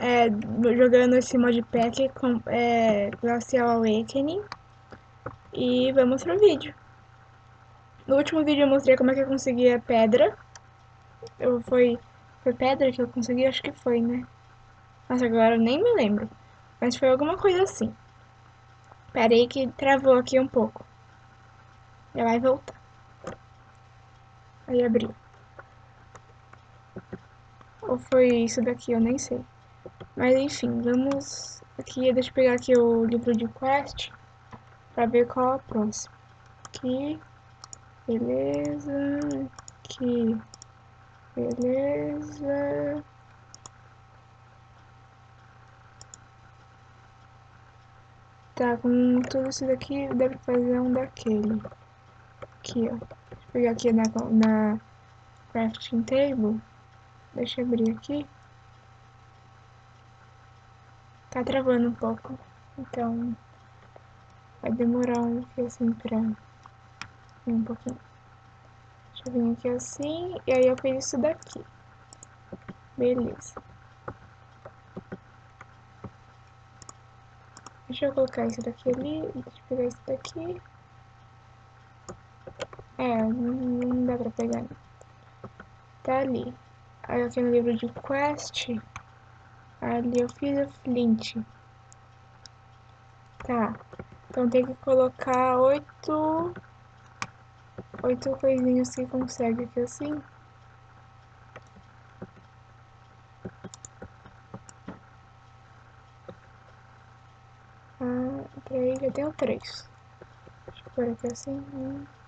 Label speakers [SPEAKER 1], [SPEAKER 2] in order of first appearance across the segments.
[SPEAKER 1] é, jogando esse modpack com é, Glacial Awakening. E vamos pro vídeo. No último vídeo eu mostrei como é que eu conseguia pedra. Eu, foi, foi pedra que eu consegui? Acho que foi, né? Nossa, agora eu nem me lembro. Mas foi alguma coisa assim. Aí que travou aqui um pouco. Já vai voltar. Aí abriu. Ou foi isso daqui, eu nem sei. Mas enfim, vamos aqui, deixa eu pegar aqui o livro de quest para ver qual é a próxima. Aqui, beleza, aqui, beleza. Tá, com tudo isso daqui, deve fazer um daquele. Aqui, ó. Deixa eu pegar aqui na, na crafting table. Deixa eu abrir aqui. Tá travando um pouco. Então, vai demorar um pouquinho assim pra... Um pouquinho. Deixa eu vir aqui assim. E aí eu fiz isso daqui. Beleza. Deixa eu colocar isso daqui ali. Deixa eu pegar isso daqui. É, não, não dá pra pegar. Tá ali. Aí aqui no livro de quest, ali eu fiz o flint. Tá. Então tem que colocar oito... Oito coisinhas que consegue aqui assim. Ah, três, já tenho três. Deixa eu pôr aqui assim. Um.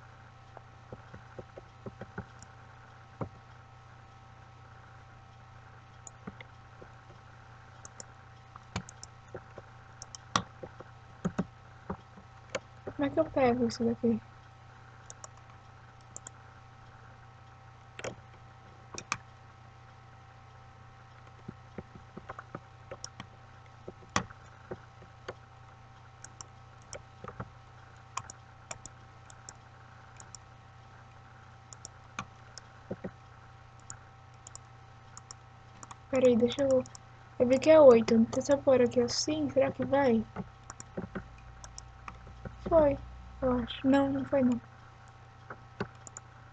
[SPEAKER 1] Como é que eu pego isso daqui? Peraí, deixa eu... Eu vi que é oito. Se eu pôr aqui assim, será que vai? Foi, eu acho. Não, não foi não.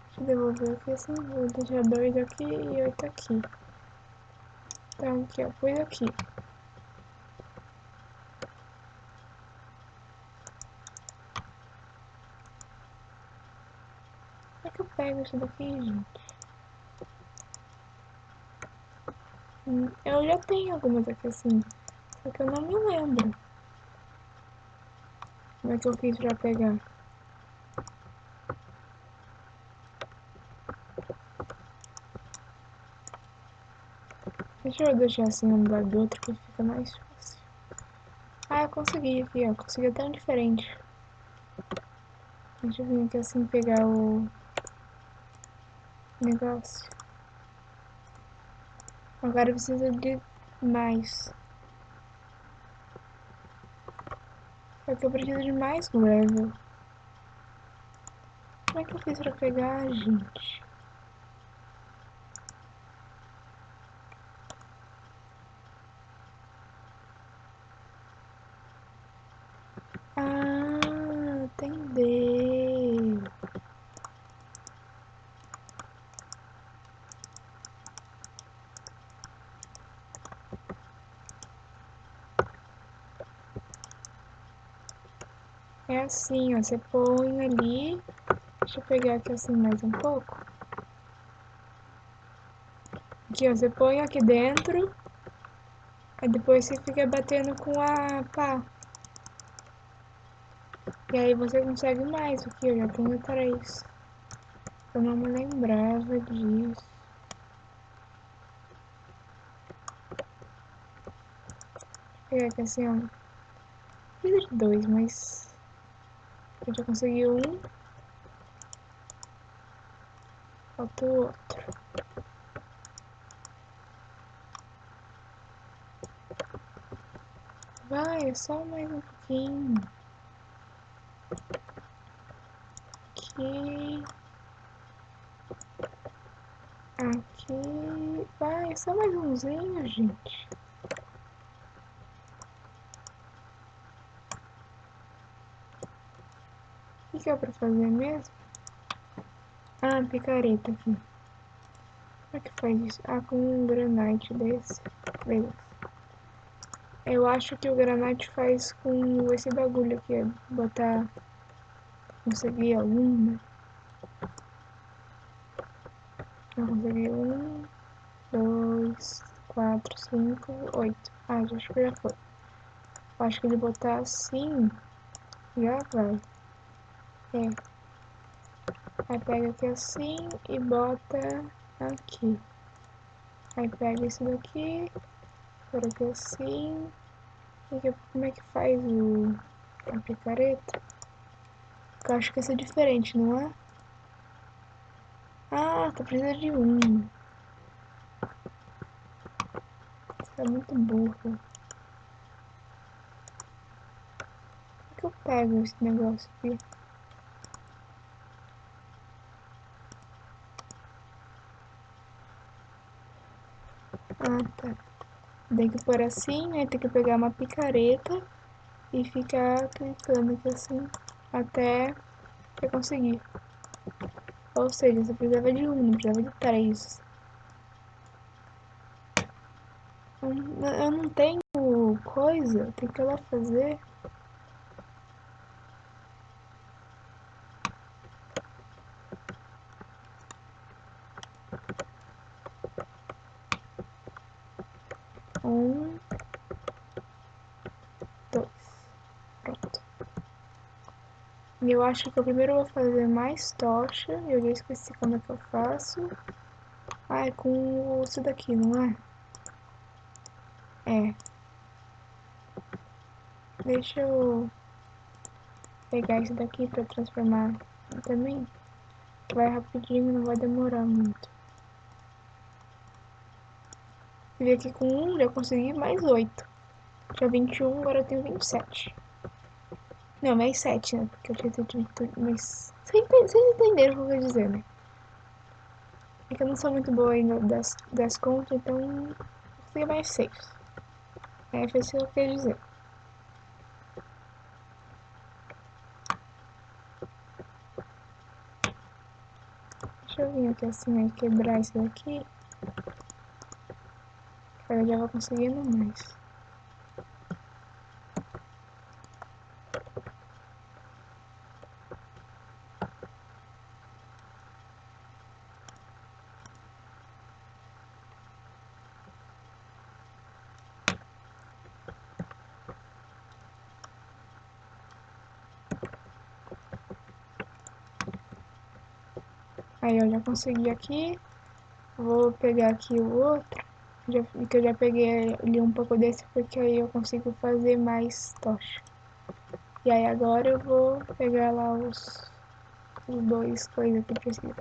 [SPEAKER 1] Deixa eu devolver aqui assim. Vou deixar dois aqui e oito aqui. Então aqui, ó. Pus aqui. Como é que eu pego isso daqui, gente? Hum, eu já tenho algumas aqui assim. Só que eu não me lembro. Como é que eu fiz pra pegar? Deixa eu deixar assim um do lado do outro que fica mais fácil. Ah, eu consegui aqui, ó. Consegui tão diferente. Deixa eu vir aqui assim pegar o negócio. Agora precisa de mais. Só que eu preciso de mais gravel. Como é que eu fiz pra pegar, gente? Ah, entendeu. É assim, ó, você põe ali, deixa eu pegar aqui assim mais um pouco. Aqui, ó, você põe aqui dentro, aí depois você fica batendo com a pá. E aí você consegue mais aqui, eu já tenho três. Eu não me lembrava disso. Vou pegar aqui assim, ó. Fiz dois, mas... Eu já consegui um. Falta o outro. Vai, é só mais um pouquinho. Aqui. Aqui. Vai, é só mais umzinho, gente. Que, é pra fazer mesmo? Ah, picareta aqui. Como é que faz isso? Ah, com um granite desse. Beleza. Eu acho que o granite faz com esse bagulho aqui, botar... Conseguir algum, né? Eu consegui um, dois, quatro, cinco, oito. Ah, acho que já foi. Acho que ele botar assim, já vai. É. Aí pega aqui assim e bota aqui. Aí pega isso daqui, por aqui assim. E como é que faz o, a picareta? Eu acho que isso é diferente, não é? Ah, tá precisando de um. Você é muito burro. Como que eu pego esse negócio aqui? Ah, tá. Tem que pôr assim, aí tem que pegar uma picareta e ficar clicando aqui assim até eu conseguir. Ou seja, você precisava de um, não precisava de três. Eu não tenho coisa, tem que ir lá fazer. Um, dois, pronto. Eu acho que eu primeiro vou fazer mais tocha, eu já esqueci como é que eu faço. Ah, é com isso daqui, não é? É. Deixa eu pegar isso daqui pra transformar também. Vai rapidinho, não vai demorar muito. E aqui com um já consegui mais oito. Tinha 21, agora eu tenho 27. Não, mais 7, né? Porque eu tinha tido mais... Vocês entenderam o que eu vou dizer, né? É que eu não sou muito boa ainda das, das contas, então consegui mais 6. É, foi isso que eu queria dizer. Deixa eu vir aqui assim, aí, quebrar isso daqui. Eu já vou conseguindo mais. Aí eu já consegui aqui. Vou pegar aqui o outro. Já, que eu já peguei ali um pouco desse porque aí eu consigo fazer mais tocha. E aí agora eu vou pegar lá os, os dois coisas que precisa.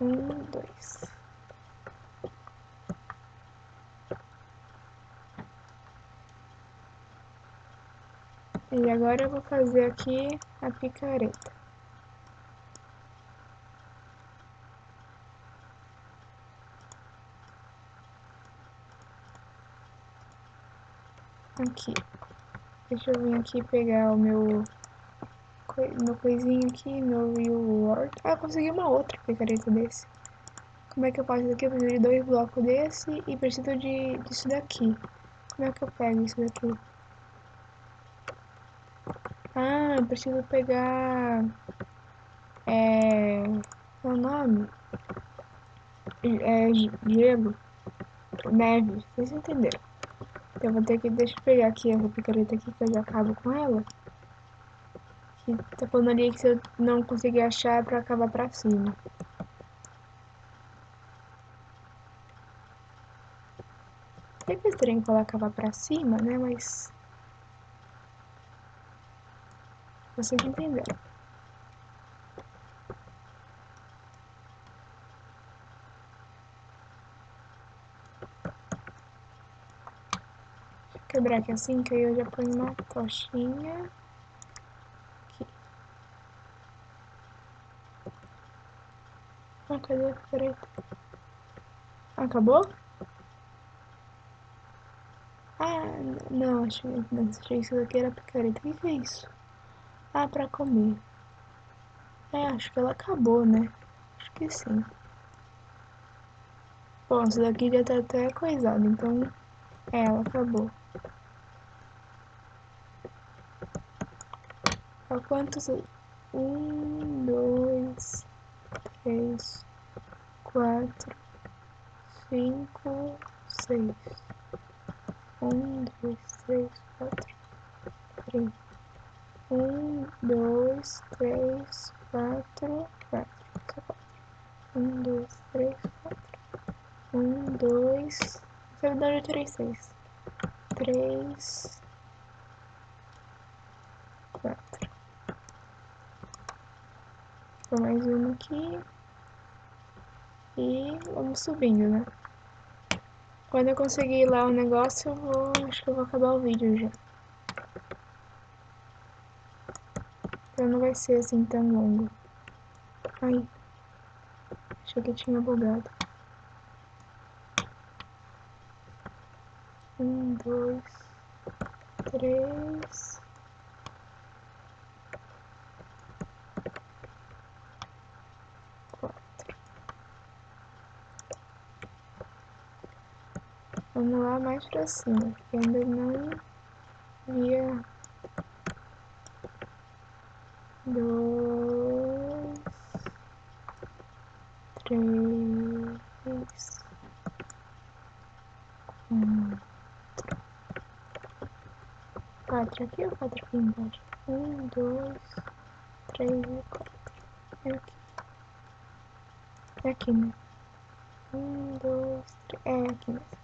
[SPEAKER 1] Um, dois. E agora eu vou fazer aqui a picareta. Aqui. Deixa eu vir aqui pegar o meu, meu coisinho aqui, meu reward. Ah, consegui uma outra picareta desse. Como é que eu faço isso aqui? Eu preciso de dois blocos desse e preciso de, disso daqui. Como é que eu pego isso daqui? Ah, eu preciso pegar... É... Qual é o nome? É gelo. Neve. Vocês entenderam. Eu vou ter que... Deixa eu pegar aqui essa picareta aqui que eu já acabo com ela. Que tá falando ali que se eu não conseguir achar é pra acabar pra cima. Sempre estranho falar acabar pra cima, né? Mas... Vocês entenderam. Quebrar aqui assim, que aí eu já ponho uma tochinha. Aqui. Ah, cadê? Peraí. Acabou? Ah, não, achei, não, achei isso daqui era picareta. O que, que é isso? Ah, pra comer. É, acho que ela acabou, né? Acho que sim. Bom, isso daqui já tá até coisado, então... É, ela acabou. Há quantos... Um, dois, três, quatro, cinco, seis. Um, dois, três, quatro, três. Um, dois, três, quatro, quatro. Um, dois, três, quatro. Um, dois. Na verdade eu tirei seis. Três. Quatro. Mais uma aqui. E vamos subindo, né? Quando eu conseguir lá o negócio, eu vou. Acho que eu vou acabar o vídeo já. Então não vai ser assim tão longo. Ai. Achei que tinha bugado. Um, dois, três. Vamos lá mais pra cima, porque ainda não via dois, três, um, quatro aqui ou quatro aqui embaixo? Um, dois, três e quatro. É aqui. É aqui, né? Um, dois, três. É aqui mesmo.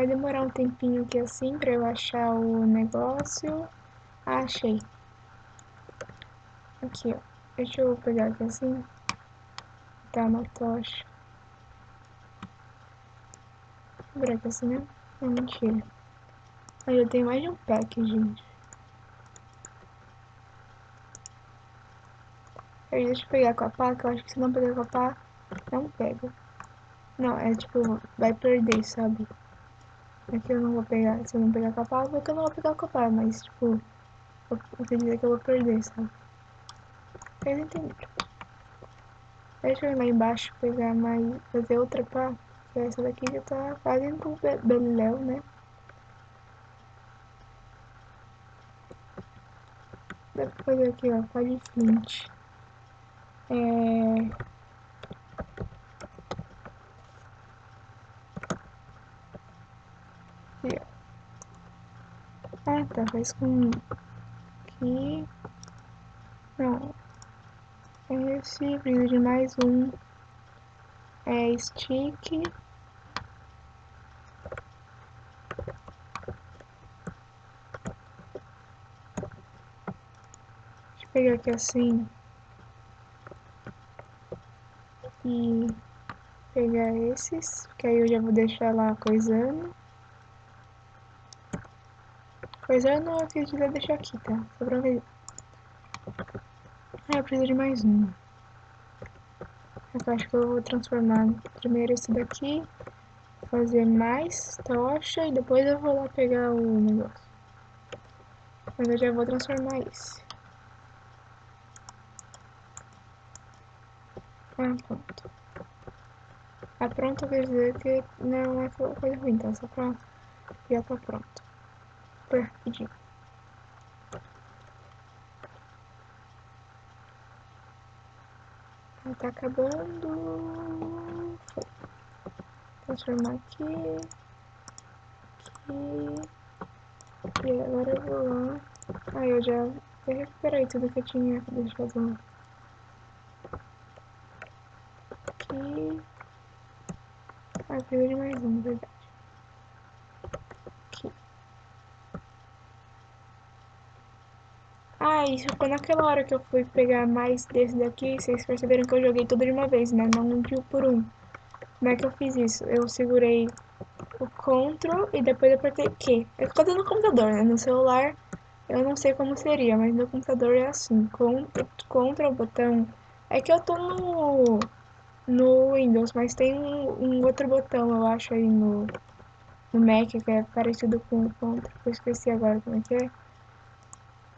[SPEAKER 1] Vai demorar um tempinho aqui assim pra eu achar o negócio. Ah, achei. Aqui, ó. Deixa eu pegar aqui assim. Tá uma tocha. Vou aqui assim, né? Não, mentira. Aí eu tenho mais de um pack, gente. Aí deixa eu pegar com a pá, que eu acho que se não pegar com a pá, não pega. Não, é tipo, vai perder, sabe? Aqui eu não vou pegar, se eu não pegar com a pá, porque eu não vou pegar com a mas tipo, eu, quer dizer que eu vou perder, sabe? Vocês entenderam? Deixa eu ir lá embaixo pegar mais, fazer outra pá. Essa daqui já tá quase indo pro Beleléu, né? Dá pra fazer aqui, ó, pá de flint. É... Tá, faz com... Aqui... Não. Esse, precisa de mais um. É stick. Pegar aqui assim. E pegar esses, que aí eu já vou deixar lá coisando. Coisando eu acredito que deixar aqui, tá? Só pra ver. Ah, eu preciso de mais um. Eu acho que eu vou transformar primeiro esse daqui, fazer mais tocha e depois eu vou lá pegar o negócio. Mas eu já vou transformar esse. Ah, pronto. Ah, pronto quer dizer que não é coisa ruim, tá? Só pra já tá pronto. Foi rapidinho. Tá acabando. Foi. Transformar aqui. Aqui. E agora eu vou lá. Aí eu já recuperei tudo que eu tinha deixado lá. Aqui. Ah, precisa de mais um, verdade. Ah, isso foi naquela hora que eu fui pegar mais desse daqui, vocês perceberam que eu joguei tudo de uma vez, né? Não um por um. Como é que eu fiz isso? Eu segurei o Ctrl e depois apertei Q. Eu tô no computador, né? No celular eu não sei como seria, mas no computador é assim. Ctrl, Ctrl botão. É que eu tô no no Windows, mas tem um, um outro botão, eu acho, aí no, no Mac, que é parecido com o Ctrl, eu esqueci agora como é que é.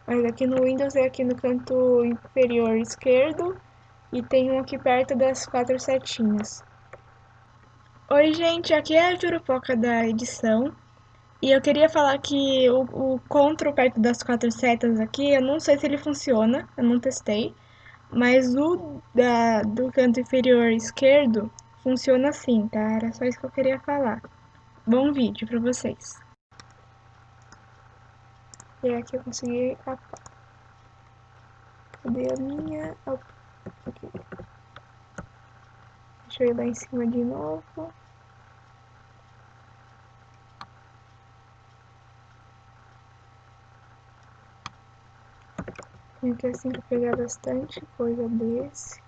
[SPEAKER 1] Mas aqui no Windows é aqui no canto inferior esquerdo e tem um aqui perto das quatro setinhas. Oi gente, aqui é a Jurupoca da edição. E eu queria falar que o, o CTRL perto das quatro setas aqui, eu não sei se ele funciona, eu não testei. Mas o da, do canto inferior esquerdo funciona assim, tá? Era só isso que eu queria falar. Bom vídeo pra vocês. E aqui eu consegui capar. Cadê a minha? Aqui. Deixa eu ir lá em cima de novo. Tem que assim pegar bastante coisa desse.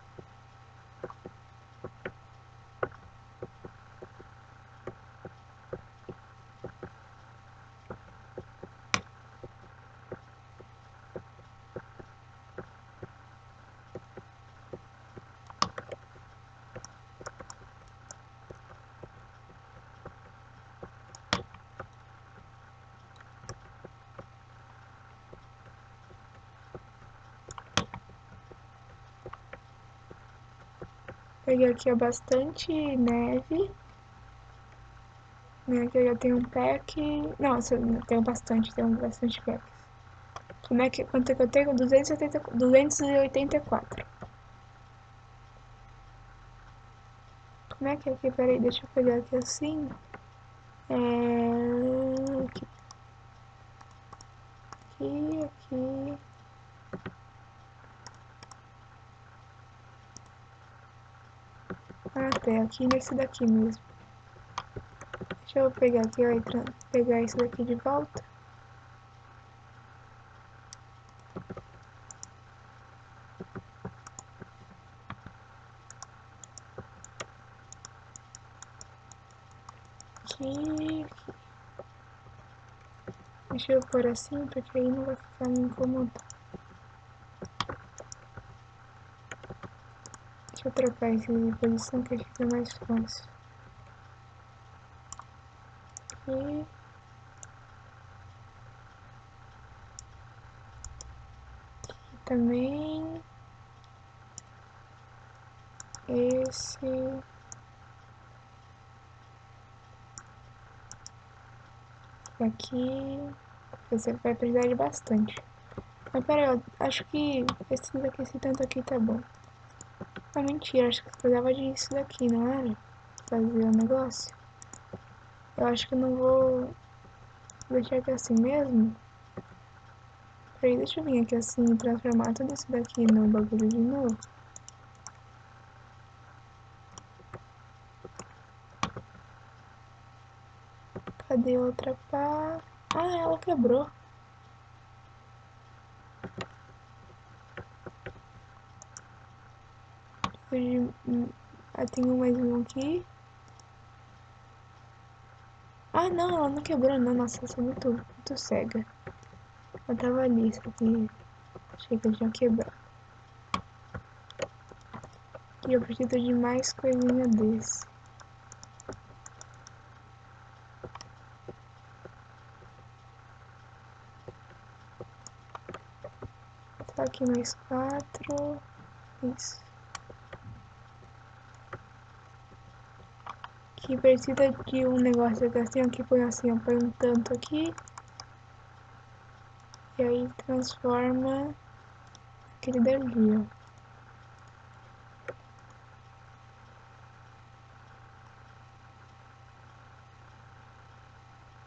[SPEAKER 1] Peguei aqui ó, bastante neve. Né, aqui eu já tenho um pack. Não, eu tenho bastante, tenho bastante packs. Como é que, quanto é que eu tenho? 280, 284. Como é que é aqui? Peraí, deixa eu pegar aqui assim. É... Aqui. Aqui, aqui. Ah, tem aqui nesse daqui mesmo. Deixa eu pegar aqui, ó, pegar isso daqui de volta. Aqui, aqui. Deixa eu pôr assim, porque aí não vai ficar me incomodando. Deixa eu trocar esse de posição que fica mais fácil. E... Aqui também. Esse... Aqui... Você vai precisar de bastante. Mas pera aí, eu acho que esse daqui, esse tanto aqui tá bom. Ah, mentira, acho que precisava disso daqui, não era? Fazer o negócio. Eu acho que não vou deixar aqui assim mesmo. Peraí, deixa eu vir aqui assim e transformar tudo isso daqui no bagulho de novo. Cadê outra pá? Ah, ela quebrou. Ah, tem mais um aqui. Ah, não, ela não quebrou, não. Nossa, eu sou muito, muito cega. Eu tava ali, só que achei que eu tinha quebrado. E eu preciso de mais coisinha desse. Só aqui mais quatro. Isso. Que precisa de um negócio assim, aqui põe assim, ó, põe um tanto aqui. E aí transforma aquele dali, ó.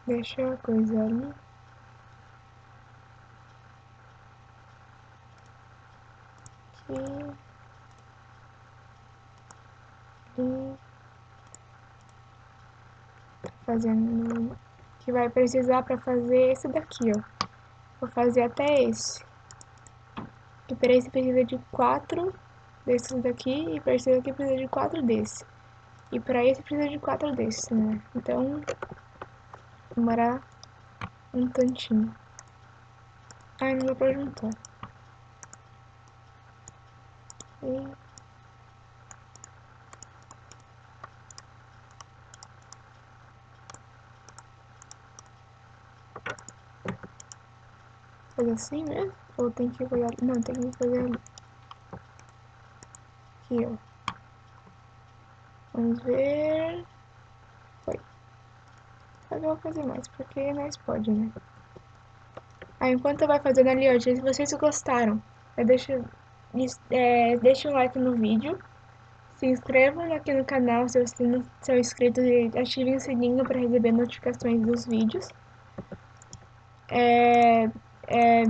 [SPEAKER 1] Deixa a coisa ali. Aqui. Ali fazendo que vai precisar para fazer esse daqui, ó. Vou fazer até esse. E para esse precisa de quatro desses daqui e para esse daqui precisa de quatro desses. E para esse precisa de quatro desses, né? Então, demorar um tantinho. Ai, não dá pra juntar. E... fazer assim mesmo? Ou tem que fazer... Não, tem que fazer ali. Aqui, ó. Vamos ver... Foi. Eu vou fazer mais, porque nós pode, né? Aí, enquanto vai fazendo ali, ó, se vocês gostaram, deixa, é, deixa um like no vídeo. Se inscrevam aqui no canal se vocês não são inscritos e ativem o sininho para receber notificações dos vídeos. É, é,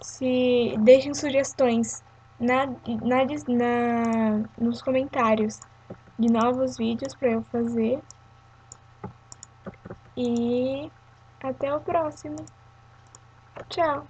[SPEAKER 1] se deixem sugestões na, na, na, nos comentários de novos vídeos para eu fazer. E até o próximo. Tchau!